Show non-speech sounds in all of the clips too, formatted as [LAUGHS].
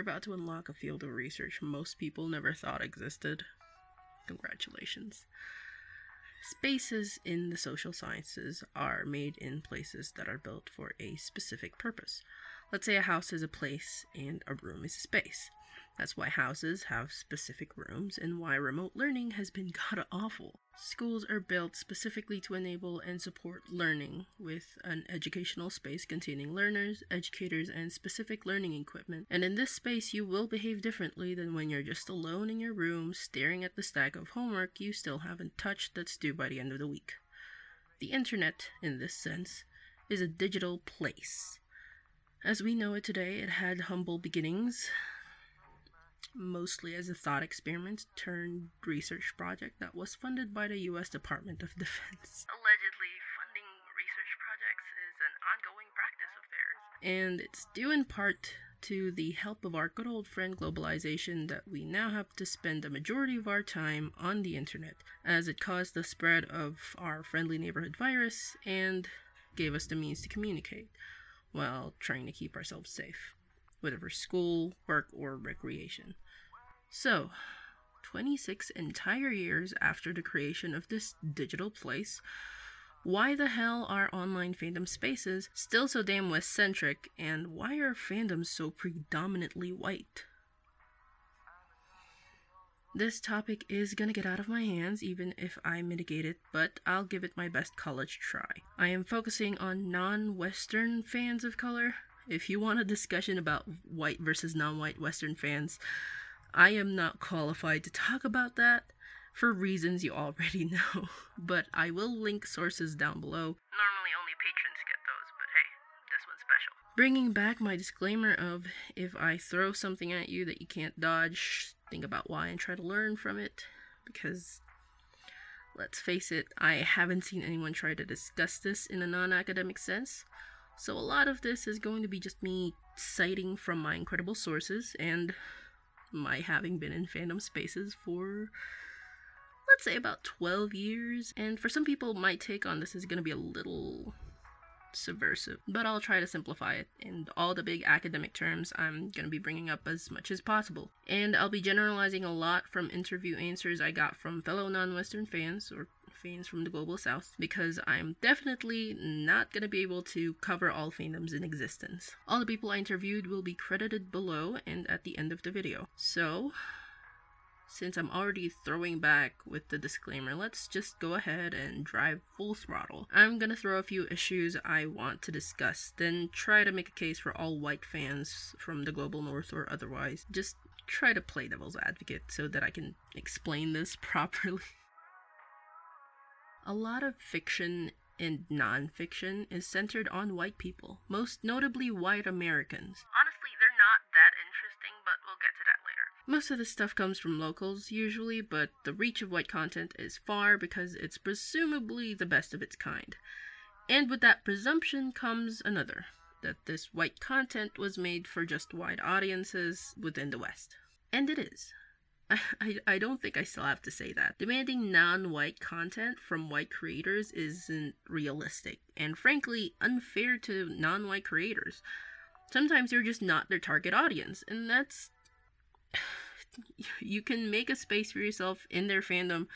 You're about to unlock a field of research most people never thought existed. Congratulations. Spaces in the social sciences are made in places that are built for a specific purpose. Let's say a house is a place and a room is a space. That's why houses have specific rooms and why remote learning has been [LAUGHS] god awful. Schools are built specifically to enable and support learning with an educational space containing learners, educators, and specific learning equipment. And in this space, you will behave differently than when you're just alone in your room staring at the stack of homework you still haven't touched that's due by the end of the week. The internet, in this sense, is a digital place. As we know it today, it had humble beginnings, mostly as a thought experiment turned research project that was funded by the US Department of [LAUGHS] Defense. Allegedly, funding research projects is an ongoing practice of theirs. And it's due in part to the help of our good old friend globalization that we now have to spend the majority of our time on the internet, as it caused the spread of our friendly neighborhood virus and gave us the means to communicate while trying to keep ourselves safe whether for school, work, or recreation. So, 26 entire years after the creation of this digital place, why the hell are online fandom spaces still so damn West centric, and why are fandoms so predominantly white? This topic is gonna get out of my hands even if I mitigate it, but I'll give it my best college try. I am focusing on non Western fans of color, if you want a discussion about white versus non white Western fans, I am not qualified to talk about that for reasons you already [LAUGHS] know, but I will link sources down below. Normally, only patrons get those, but hey, this one's special. Bringing back my disclaimer of if I throw something at you that you can't dodge, think about why and try to learn from it, because let's face it, I haven't seen anyone try to discuss this in a non academic sense. So a lot of this is going to be just me citing from my incredible sources and my having been in fandom spaces for let's say about 12 years. And for some people, my take on this is going to be a little subversive, but I'll try to simplify it. And all the big academic terms I'm going to be bringing up as much as possible. And I'll be generalizing a lot from interview answers I got from fellow non Western fans, or fans from the global south because I'm definitely not going to be able to cover all fandoms in existence. All the people I interviewed will be credited below and at the end of the video. So, since I'm already throwing back with the disclaimer, let's just go ahead and drive full throttle. I'm gonna throw a few issues I want to discuss, then try to make a case for all white fans from the global north or otherwise. Just try to play devil's advocate so that I can explain this [LAUGHS] properly. A lot of fiction and nonfiction is centered on white people, most notably white Americans. Honestly, they're not that interesting, but we'll get to that later. Most of the stuff comes from locals, usually, but the reach of white content is far because it's presumably the best of its kind. And with that presumption comes another that this white content was made for just white audiences within the West. And it is. [LAUGHS] I, I don't think I still have to say that. Demanding non white content from white creators isn't realistic, and frankly, unfair to non white creators. Sometimes you're just not their target audience, and that's. [SIGHS] you can make a space for yourself in their fandom,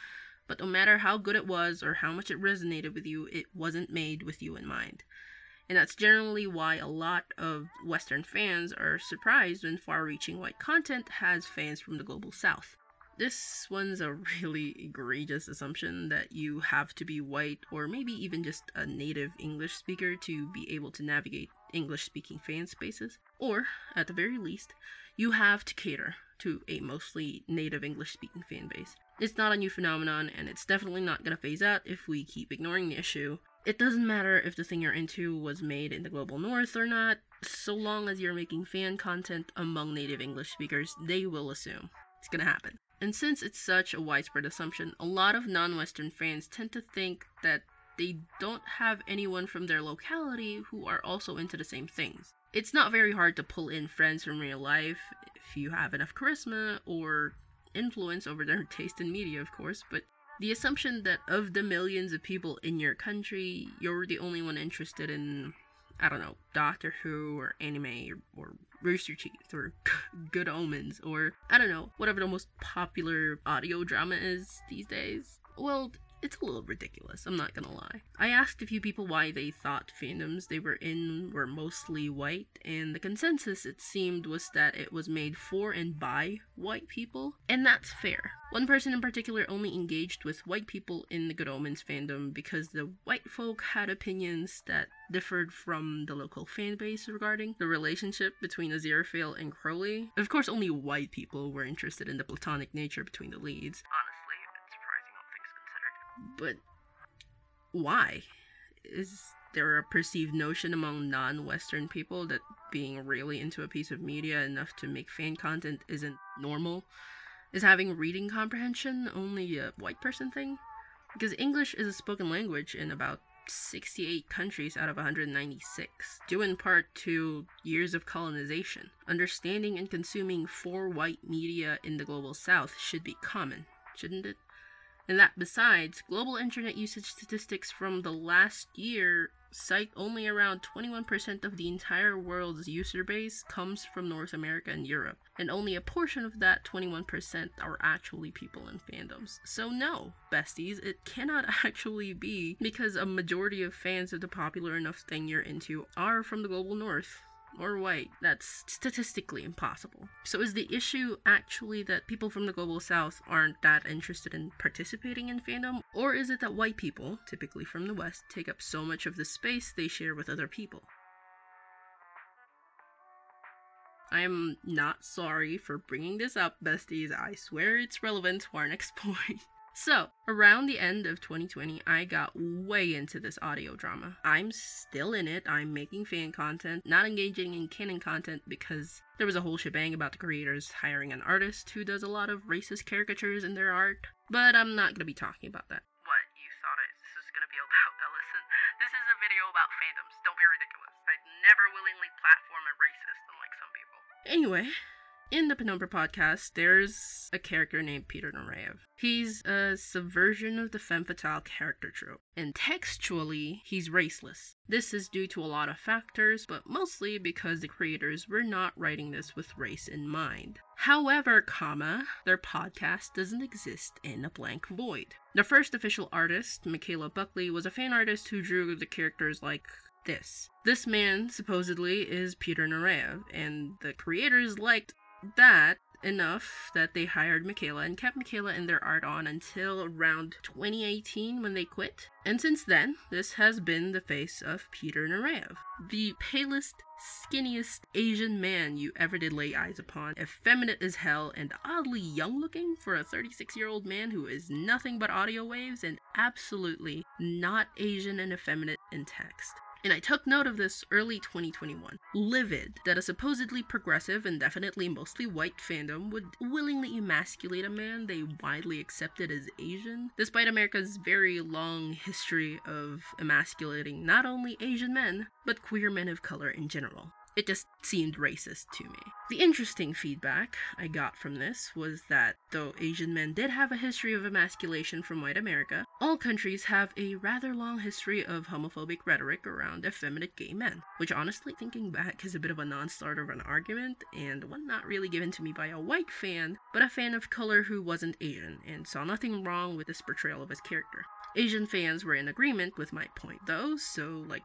but no matter how good it was or how much it resonated with you, it wasn't made with you in mind. And that's generally why a lot of Western fans are surprised when far reaching white content has fans from the global south. This one's a [LAUGHS] really egregious assumption that you have to be white or maybe even just a native English speaker to be able to navigate English speaking fan spaces. Or, at the very least, you have to cater to a mostly native English speaking fan base. It's not a new phenomenon, and it's definitely not going to phase out if we keep ignoring the issue it doesn't matter if the thing you're into was made in the global north or not, so long as you're making fan content among native English speakers, they will assume it's gonna happen. And since it's such a widespread assumption, a lot of non Western fans tend to think that they don't have anyone from their locality who are also into the same things. It's not very hard to pull in friends from real life if you have enough charisma or influence over their [LAUGHS] taste in media, of course, but the assumption that of the millions of people in your country, you're the only one interested in I don't know, Doctor Who or anime or, or Rooster Teeth or [LAUGHS] Good Omens or I don't know, whatever the most popular audio drama is these days. Well, it's a little ridiculous, I'm not gonna lie. I asked a few people why they thought fandoms they were in were mostly white, and the consensus it seemed was that it was made for and by white people, and that's fair. One person in particular only engaged with white people in the Good Omens fandom because the white folk had opinions that differed from the local fan base regarding the relationship between Aziraphale and Crowley. Of course, only white people were interested in the platonic nature between the leads. But why? Is there a perceived notion among non Western people that being really into a piece of media enough to make fan content isn't normal? Is having reading comprehension only a white person thing? Because English is a spoken language in about 68 countries out of 196, due in part to years of colonization. Understanding and consuming for white media in the global south should be common, shouldn't it? And that besides, global internet usage statistics from the last year cite only around 21% of the entire world's user base comes from North America and Europe, and only a portion of that 21% are actually people in fandoms. So, no, besties, it cannot [LAUGHS] actually be because a majority of fans of the popular enough thing you're into are from the global north or white. That's statistically impossible. So, is the issue actually that people from the global south aren't that interested in participating in fandom? Or is it that white people, typically from the west, take up so much of the space they share with other people? I am not sorry for bringing this up, besties. I swear it's relevant to our next [LAUGHS] point. So, around the end of 2020, I got way into this audio drama. I'm still in it. I'm making fan content, not engaging in canon content because there was a whole shebang about the creators hiring an artist who does a lot of racist caricatures in their art. But I'm not gonna be talking about that. What, you thought I, this was gonna be about [LAUGHS] Ellison? This is a video about fandoms. Don't be ridiculous. I'd never willingly platform a racist, unlike some people. Anyway, in the Penumbra podcast, there's a character named Peter Nureyev. He's a subversion of the femme fatale character trope, and textually, he's raceless. This is due to a lot of factors, but mostly because the creators were not writing this with race in mind. However, comma, their podcast doesn't exist in a blank void. The first official artist, Michaela Buckley, was a fan artist who drew the characters like this. This man, supposedly, is Peter Nureyev, and the creators liked that enough that they hired Michaela and kept Michaela in their art on until around 2018 when they quit. And since then, this has been the face of Peter Nureyev, the palest, skinniest Asian man you ever did lay eyes upon, effeminate as hell and oddly young looking for a 36 year old man who is nothing but audio waves and absolutely not Asian and effeminate in text. And I took note of this early 2021, livid that a supposedly progressive and definitely mostly white fandom would willingly emasculate a man they widely accepted as Asian, despite America's very long history of emasculating not only Asian men, but queer men of color in general. It just seemed racist to me. The interesting feedback I got from this was that though Asian men did have a history of emasculation from white America, all countries have a rather long history of homophobic rhetoric around effeminate gay men, which honestly, thinking back, is a bit of a non starter of an argument, and one not really given to me by a white fan, but a fan of color who wasn't Asian, and saw nothing wrong with this portrayal of his character. Asian fans were in agreement with my point though, so like,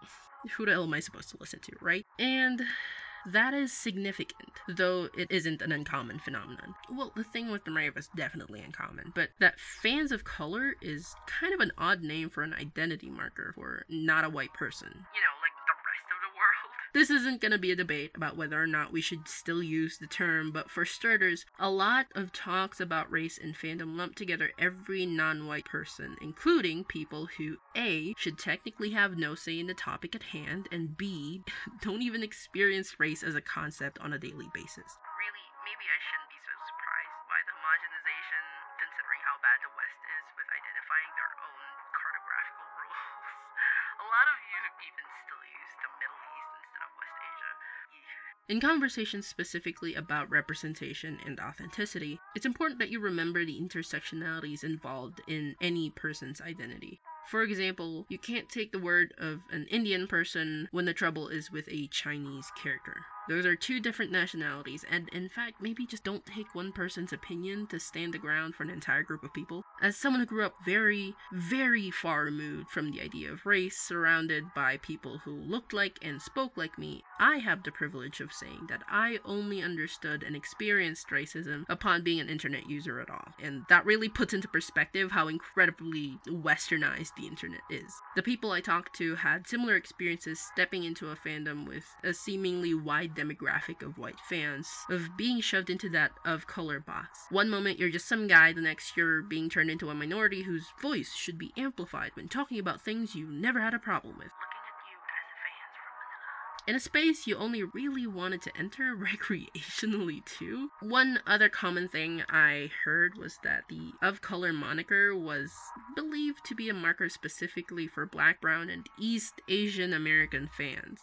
who the hell am I supposed to listen to, right? And that is significant, though it isn't an uncommon phenomenon. Well, the thing with the Rave is definitely uncommon, but that fans of color is kind of an odd name for an identity marker for not a white person. You know, This isn't going to be a debate about whether or not we should still use the term, but for starters, a lot of talks about race and fandom lump together every non white person, including people who A. should technically have no say in the topic at hand, and B. [LAUGHS] don't even experience race as a concept on a daily basis. In conversations specifically about representation and authenticity, it's important that you remember the intersectionalities involved in any person's identity. For example, you can't take the word of an Indian person when the trouble is with a Chinese character. Those are two different nationalities, and in fact, maybe just don't take one person's opinion to stand the ground for an entire group of people. As someone who grew up very, very far removed from the idea of race, surrounded by people who looked like and spoke like me, I have the privilege of saying that I only understood and experienced racism upon being an internet user at all. And that really puts into perspective how incredibly westernized the internet is. The people I talked to had similar experiences stepping into a fandom with a seemingly wide demographic of white fans, of being shoved into that of color box. One moment you're just some guy, the next you're being turned into a minority whose voice should be amplified when talking about things you never had a problem with. Looking at you as fans from Manila. In a space you only really wanted to enter [LAUGHS] recreationally too. One other common thing I heard was that the of color moniker was believed to be a marker specifically for black, brown, and East Asian American fans.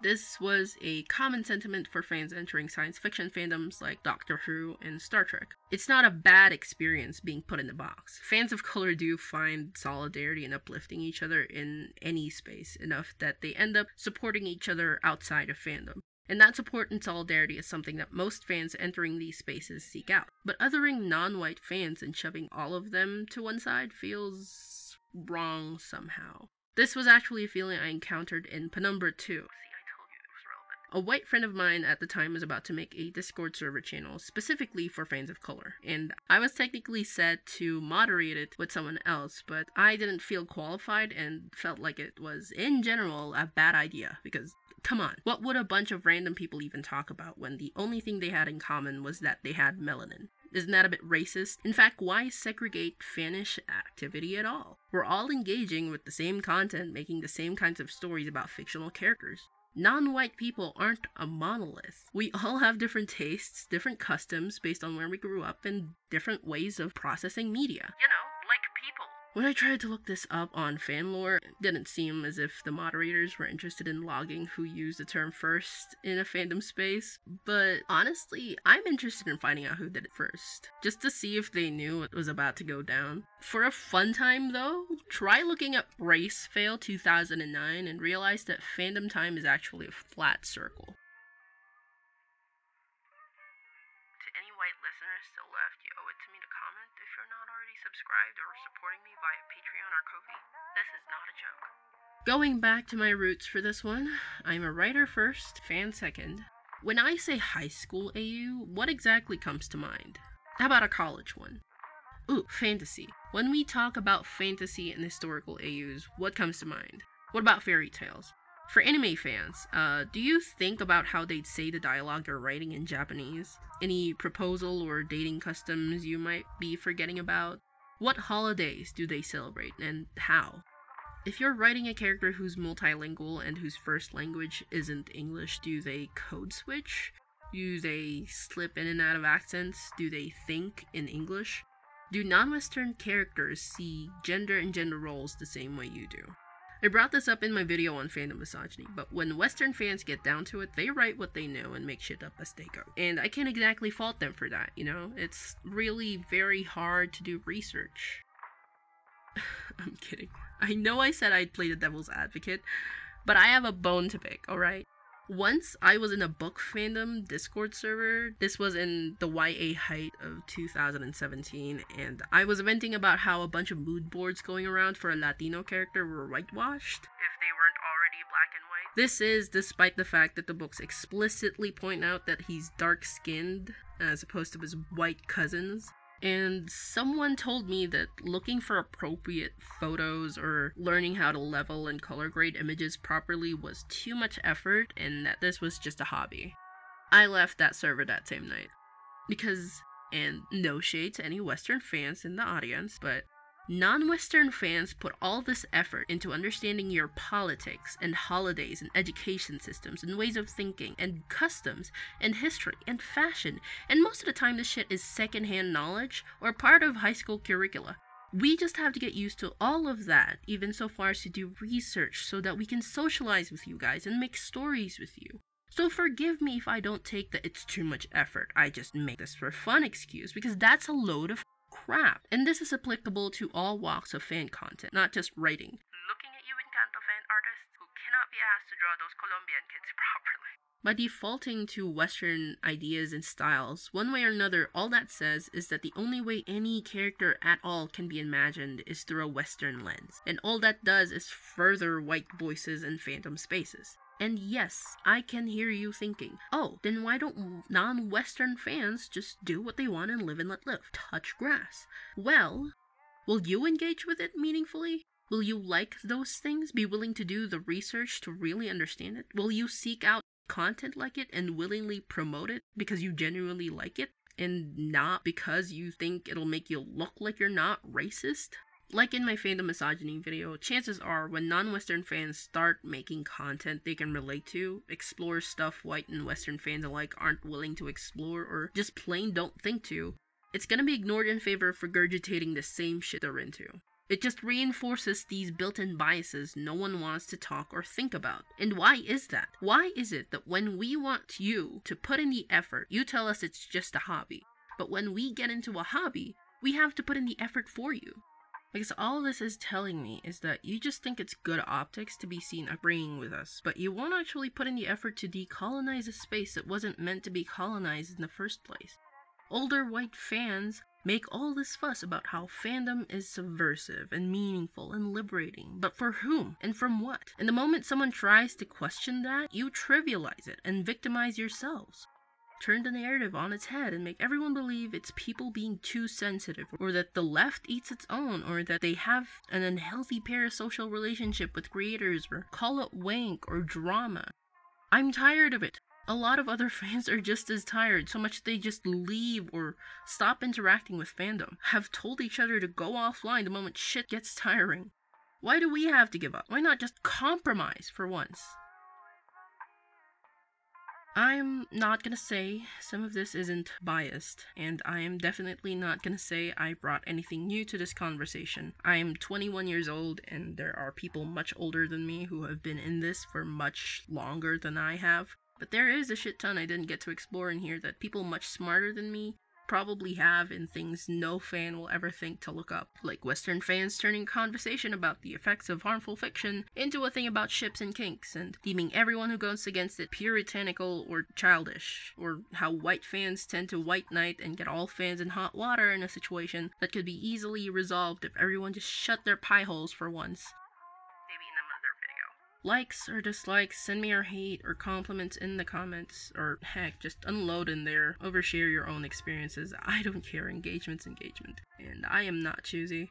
This was a common sentiment for fans entering science fiction fandoms like Doctor Who and Star Trek. It's not a bad experience being put in the box. Fans of color do find solidarity and uplifting each other in any space enough that they end up supporting each other outside of fandom. And that support and solidarity is something that most fans entering these spaces seek out. But othering non white fans and shoving all of them to one side feels wrong somehow. This was actually a feeling I encountered in Penumbra 2. A white friend of mine at the time was about to make a Discord server channel specifically for fans of color, and I was technically set to moderate it with someone else, but I didn't feel qualified and felt like it was, in general, a bad idea because. Come on, what would a bunch of random people even talk about when the only thing they had in common was that they had melanin? Isn't that a bit racist? In fact, why segregate fannish activity at all? We're all engaging with the same content, making the same kinds of stories about fictional characters. Non white people aren't a monolith. We all have different tastes, different customs based on where we grew up, and different ways of processing media. You know. When I tried to look this up on fanlore, it didn't seem as if the moderators were interested in logging who used the term first in a fandom space, but honestly, I'm interested in finding out who did it first, just to see if they knew what was about to go down. For a fun time though, try looking up Race Fail 2009 and realize that fandom time is actually a flat circle. This is not a joke. Going back to my roots for this one, I'm a writer first, fan second. When I say high school AU, what exactly comes to mind? How about a college one? Ooh, fantasy. When we talk about fantasy and historical AUs, what comes to mind? What about fairy tales? For anime fans, uh, do you think about how they'd say the dialogue they're writing in Japanese? Any proposal or dating customs you might be forgetting about? What holidays do they celebrate and how? If you're writing a character who's multilingual and whose first language isn't English, do they code switch? Do they slip in and out of accents? Do they think in English? Do non Western characters see gender and gender roles the same way you do? I brought this up in my video on fandom misogyny, but when Western fans get down to it, they write what they know and make shit up as they go. And I can't exactly fault them for that, you know? It's really very hard to do research. [LAUGHS] I'm kidding. I know I said I'd play the devil's advocate, but I have a bone to pick, alright? Once I was in a book fandom Discord server. This was in the YA height of 2017, and I was venting about how a bunch of mood boards going around for a Latino character were whitewashed. If they weren't already black and white. This is despite the fact that the books explicitly point out that he's dark skinned as opposed to his white cousins. And someone told me that looking for appropriate photos or learning how to level and color grade images properly was too much effort and that this was just a hobby. I left that server that same night. Because, and no shade to any Western fans in the audience, but Non Western fans put all this effort into understanding your politics and holidays and education systems and ways of thinking and customs and history and fashion, and most of the time this shit is secondhand knowledge or part of high school curricula. We just have to get used to all of that, even so far as to do research so that we can socialize with you guys and make stories with you. So forgive me if I don't take the it's too much effort, I just make this for fun excuse, because that's a load of crap. And this is applicable to all walks of fan content, not just writing. Looking at you, Encanto fan artists who cannot be asked to draw those Colombian kids [LAUGHS] properly. By defaulting to Western ideas and styles, one way or another, all that says is that the only way any character at all can be imagined is through a Western lens. And all that does is further white voices and fandom spaces. And yes, I can hear you thinking, oh, then why don't non Western fans just do what they want and live and let live? Touch grass. Well, will you engage with it meaningfully? Will you like those things? Be willing to do the research to really understand it? Will you seek out content like it and willingly promote it because you genuinely like it and not because you think it'll make you look like you're not racist? Like in my fandom misogyny video, chances are when non-Western fans start making content they can relate to, explore stuff white and Western fans alike aren't willing to explore or just plain don't think to, it's gonna be ignored in favor of regurgitating the same shit they're into. It just reinforces these built in biases no one wants to talk or think about. And why is that? Why is it that when we want you to put in the effort, you tell us it's just a hobby? But when we get into a hobby, we have to put in the effort for you. Because all this is telling me is that you just think it's good optics to be seen agreeing with us, but you won't actually put in the effort to decolonize a space that wasn't meant to be colonized in the first place. Older white fans make all this fuss about how fandom is subversive and meaningful and liberating, but for whom and from what? And the moment someone tries to question that, you trivialize it and victimize yourselves turn the narrative on its head and make everyone believe it's people being too sensitive, or that the left eats its own, or that they have an unhealthy parasocial relationship with creators, or call it wank or drama. I'm tired of it. A lot of other [LAUGHS] fans are just as tired, so much they just leave or stop interacting with fandom, have told each other to go offline the moment shit gets tiring. Why do we have to give up? Why not just compromise for once? I'm not gonna say some of this isn't biased, and I am definitely not gonna say I brought anything new to this conversation. I am 21 years old, and there are people much older than me who have been in this for much longer than I have. But there is a shit ton I didn't get to explore in here that people much smarter than me probably have in things no fan will ever think to look up, like Western fans turning conversation about the effects of harmful fiction into a thing about ships and kinks, and deeming everyone who goes against it puritanical or childish, or how white fans tend to white knight and get all fans in hot water in a situation that could be easily resolved if everyone just shut their pie holes for once likes or dislikes, send me your hate or compliments in the comments, or heck, just unload in there, overshare your own experiences. I don't care, engagement's engagement. And I am not choosy.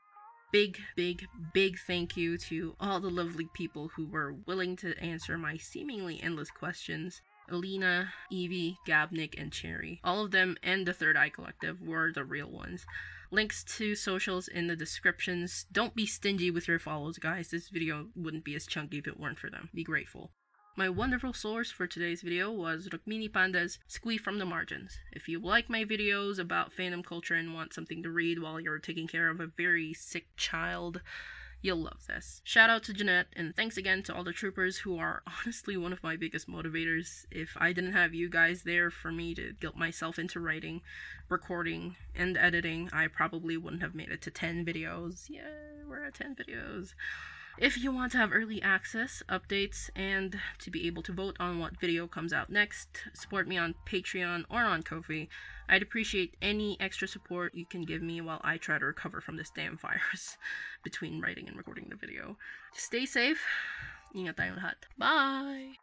Big, big, big thank you to all the lovely people who were willing to answer my seemingly endless questions. Alina, Evie, Gabnik, and Cherry. All of them and the Third Eye Collective were the real ones. Links to socials in the descriptions. Don't be stingy with your follows, guys. This video wouldn't be as chunky if it weren't for them. Be grateful. My wonderful source for today's video was Rukmini Pande's Squee from the Margins. If you like my videos about fandom culture and want something to read while you're taking care of a very sick child, You'll love this. Shout out to Jeanette, and thanks again to all the troopers who are [LAUGHS] honestly one of my biggest motivators. If I didn't have you guys there for me to guilt myself into writing, recording, and editing, I probably wouldn't have made it to 10 videos. Yeah, we're at 10 videos. If you want to have early access, updates, and to be able to vote on what video comes out next, support me on Patreon or on Ko-fi. I'd appreciate any extra support you can give me while I try to recover from this damn virus [LAUGHS] between writing and recording the video. Stay safe. Ingat tayong lahat. Bye!